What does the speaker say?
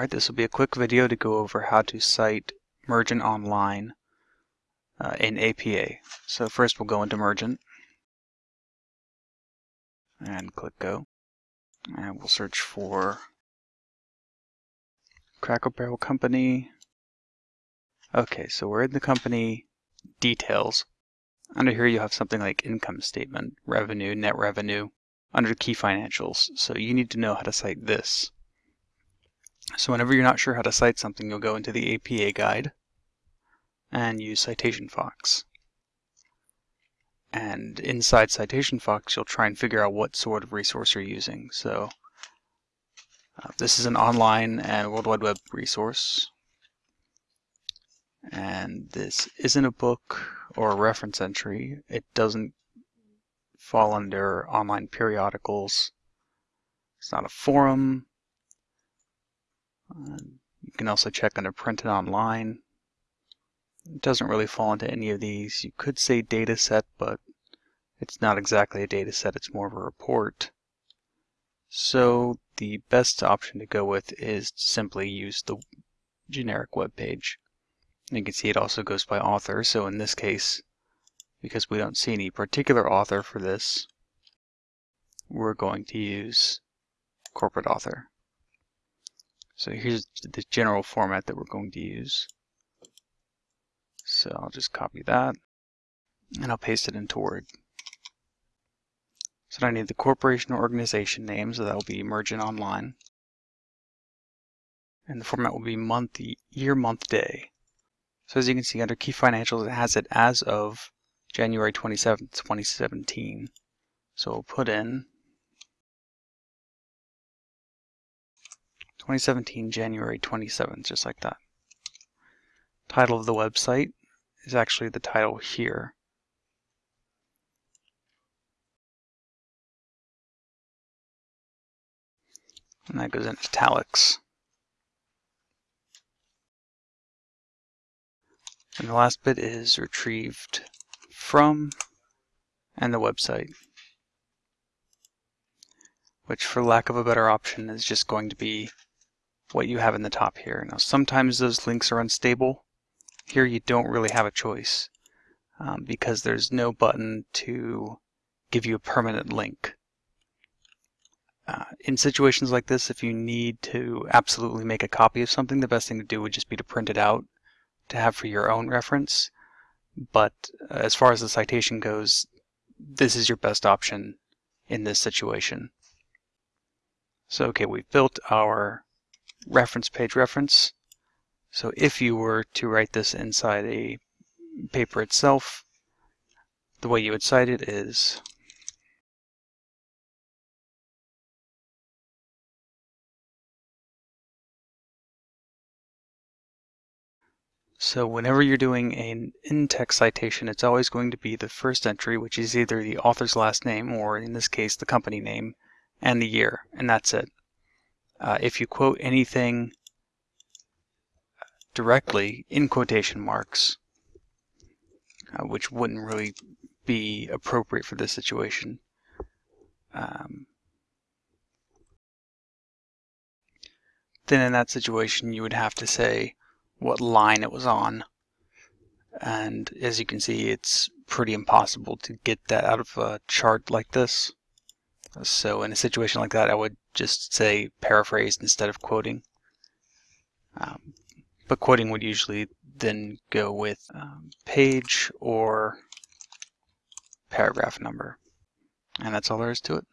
Alright, this will be a quick video to go over how to cite Mergent Online uh, in APA. So first we'll go into Mergent and click Go. And we'll search for Cracker Barrel Company. Okay, so we're in the company details. Under here you have something like income statement, revenue, net revenue, under key financials. So you need to know how to cite this. So whenever you're not sure how to cite something, you'll go into the APA guide and use Citation Fox. And inside Citation Fox, you'll try and figure out what sort of resource you're using. So uh, this is an online and World Wide Web resource. And this isn't a book or a reference entry. It doesn't fall under online periodicals. It's not a forum. Uh, you can also check under printed online. It doesn't really fall into any of these. You could say data set, but it's not exactly a data set, it's more of a report. So the best option to go with is to simply use the generic web page. You can see it also goes by author, so in this case, because we don't see any particular author for this, we're going to use corporate author. So here's the general format that we're going to use. So I'll just copy that and I'll paste it into Word. So now I need the corporation or organization name, so that will be Mergent Online. And the format will be month, year, month, day. So as you can see under key financials, it has it as of January 27th, 2017. So we'll put in 2017, January 27th, just like that. Title of the website is actually the title here. And that goes in italics. And the last bit is retrieved from and the website, which for lack of a better option is just going to be what you have in the top here. Now sometimes those links are unstable. Here you don't really have a choice um, because there's no button to give you a permanent link. Uh, in situations like this, if you need to absolutely make a copy of something, the best thing to do would just be to print it out to have for your own reference. But uh, as far as the citation goes, this is your best option in this situation. So okay, we've built our reference page reference. So if you were to write this inside a paper itself, the way you would cite it is So whenever you're doing an in-text citation, it's always going to be the first entry, which is either the author's last name, or in this case, the company name, and the year, and that's it. Uh, if you quote anything directly in quotation marks, uh, which wouldn't really be appropriate for this situation, um, then in that situation you would have to say what line it was on. And as you can see, it's pretty impossible to get that out of a chart like this. So in a situation like that, I would just say paraphrase instead of quoting. Um, but quoting would usually then go with um, page or paragraph number. And that's all there is to it.